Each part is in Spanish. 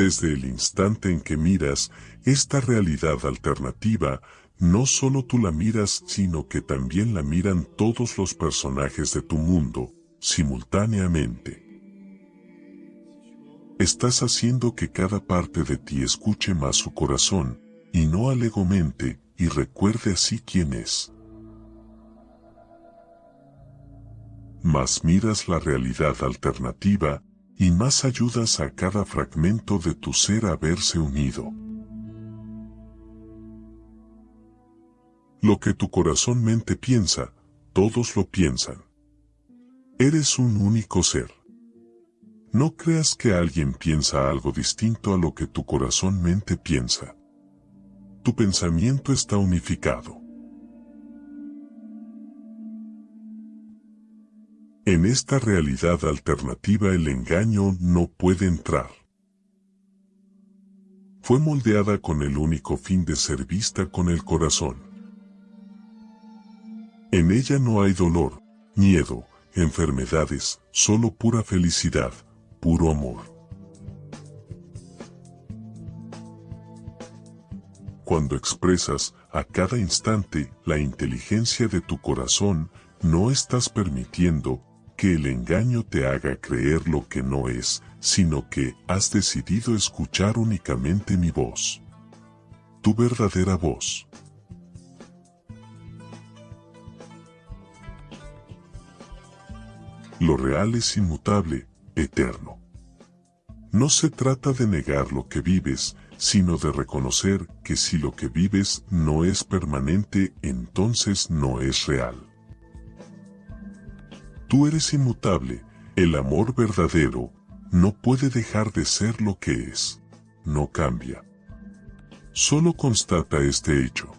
Desde el instante en que miras esta realidad alternativa, no solo tú la miras, sino que también la miran todos los personajes de tu mundo, simultáneamente. Estás haciendo que cada parte de ti escuche más su corazón, y no al mente, y recuerde así quién es. Más miras la realidad alternativa, y más ayudas a cada fragmento de tu ser a verse unido. Lo que tu corazón mente piensa, todos lo piensan. Eres un único ser. No creas que alguien piensa algo distinto a lo que tu corazón mente piensa. Tu pensamiento está unificado. En esta realidad alternativa el engaño no puede entrar. Fue moldeada con el único fin de ser vista con el corazón. En ella no hay dolor, miedo, enfermedades, solo pura felicidad, puro amor. Cuando expresas a cada instante la inteligencia de tu corazón, no estás permitiendo que el engaño te haga creer lo que no es, sino que has decidido escuchar únicamente mi voz. Tu verdadera voz. Lo real es inmutable, eterno. No se trata de negar lo que vives, sino de reconocer que si lo que vives no es permanente, entonces no es real. Tú eres inmutable, el amor verdadero, no puede dejar de ser lo que es, no cambia. Solo constata este hecho.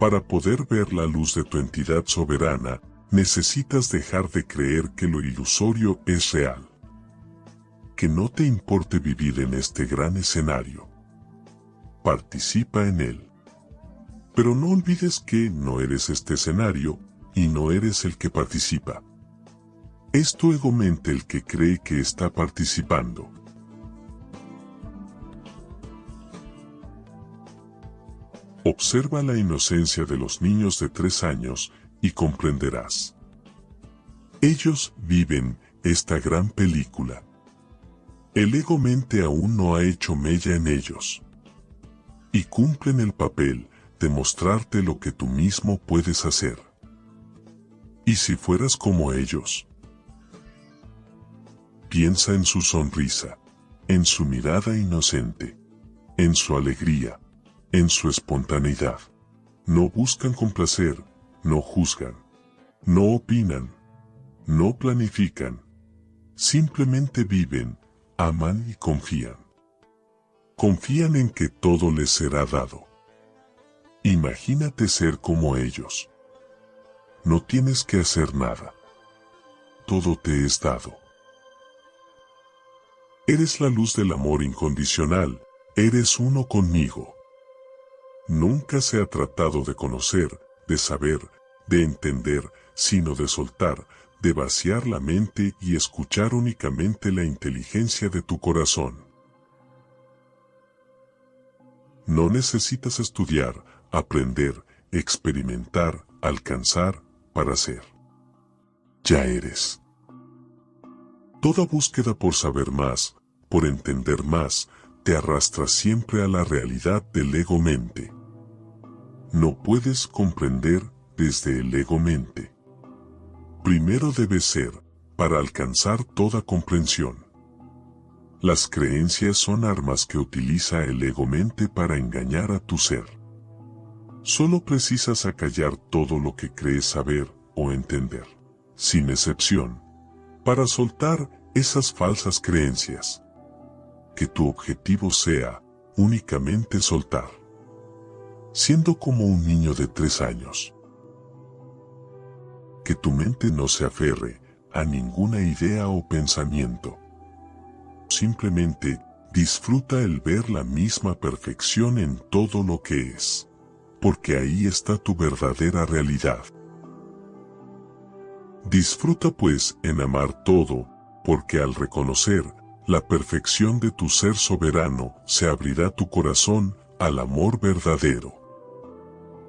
Para poder ver la luz de tu entidad soberana, necesitas dejar de creer que lo ilusorio es real. Que no te importe vivir en este gran escenario. Participa en él. Pero no olvides que no eres este escenario, y no eres el que participa. Es tu ego mente el que cree que está participando. Observa la inocencia de los niños de tres años y comprenderás. Ellos viven esta gran película. El ego mente aún no ha hecho mella en ellos. Y cumplen el papel de mostrarte lo que tú mismo puedes hacer. ¿Y si fueras como ellos? Piensa en su sonrisa, en su mirada inocente, en su alegría, en su espontaneidad. No buscan complacer, no juzgan, no opinan, no planifican. Simplemente viven, aman y confían. Confían en que todo les será dado. Imagínate ser como ellos. No tienes que hacer nada. Todo te es dado. Eres la luz del amor incondicional, eres uno conmigo. Nunca se ha tratado de conocer, de saber, de entender, sino de soltar, de vaciar la mente y escuchar únicamente la inteligencia de tu corazón. No necesitas estudiar, aprender, experimentar, alcanzar, para ser. Ya eres. Toda búsqueda por saber más, por entender más, te arrastra siempre a la realidad del ego-mente. No puedes comprender desde el ego-mente. Primero debe ser, para alcanzar toda comprensión. Las creencias son armas que utiliza el ego-mente para engañar a tu ser. Solo precisas acallar todo lo que crees saber o entender, sin excepción, para soltar esas falsas creencias que tu objetivo sea únicamente soltar. Siendo como un niño de tres años. Que tu mente no se aferre a ninguna idea o pensamiento. Simplemente disfruta el ver la misma perfección en todo lo que es. Porque ahí está tu verdadera realidad. Disfruta pues en amar todo, porque al reconocer la perfección de tu ser soberano, se abrirá tu corazón al amor verdadero.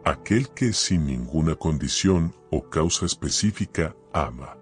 Aquel que sin ninguna condición o causa específica ama.